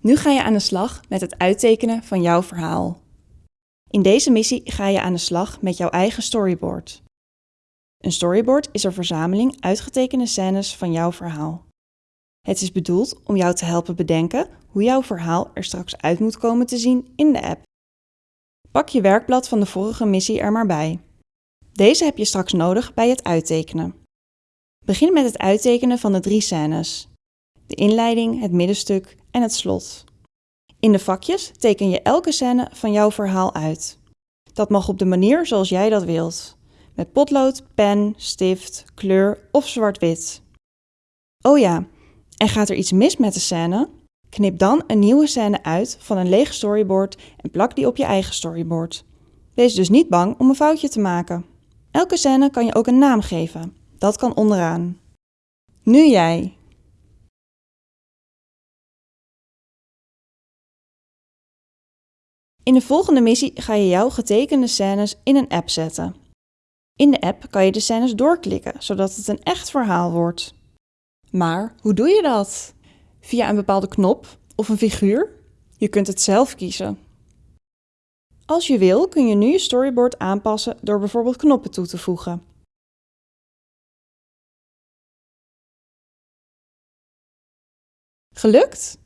Nu ga je aan de slag met het uittekenen van jouw verhaal. In deze missie ga je aan de slag met jouw eigen storyboard. Een storyboard is een verzameling uitgetekende scènes van jouw verhaal. Het is bedoeld om jou te helpen bedenken hoe jouw verhaal er straks uit moet komen te zien in de app. Pak je werkblad van de vorige missie er maar bij. Deze heb je straks nodig bij het uittekenen. Begin met het uittekenen van de drie scènes. De inleiding, het middenstuk en het slot. In de vakjes teken je elke scène van jouw verhaal uit. Dat mag op de manier zoals jij dat wilt. Met potlood, pen, stift, kleur of zwart-wit. Oh ja, en gaat er iets mis met de scène? Knip dan een nieuwe scène uit van een leeg storyboard en plak die op je eigen storyboard. Wees dus niet bang om een foutje te maken. Elke scène kan je ook een naam geven. Dat kan onderaan. Nu jij. In de volgende missie ga je jouw getekende scènes in een app zetten. In de app kan je de scènes doorklikken, zodat het een echt verhaal wordt. Maar hoe doe je dat? Via een bepaalde knop of een figuur? Je kunt het zelf kiezen. Als je wil kun je nu je storyboard aanpassen door bijvoorbeeld knoppen toe te voegen. Gelukt?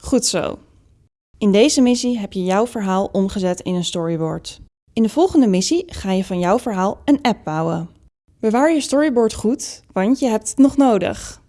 Goed zo. In deze missie heb je jouw verhaal omgezet in een storyboard. In de volgende missie ga je van jouw verhaal een app bouwen. Bewaar je storyboard goed, want je hebt het nog nodig.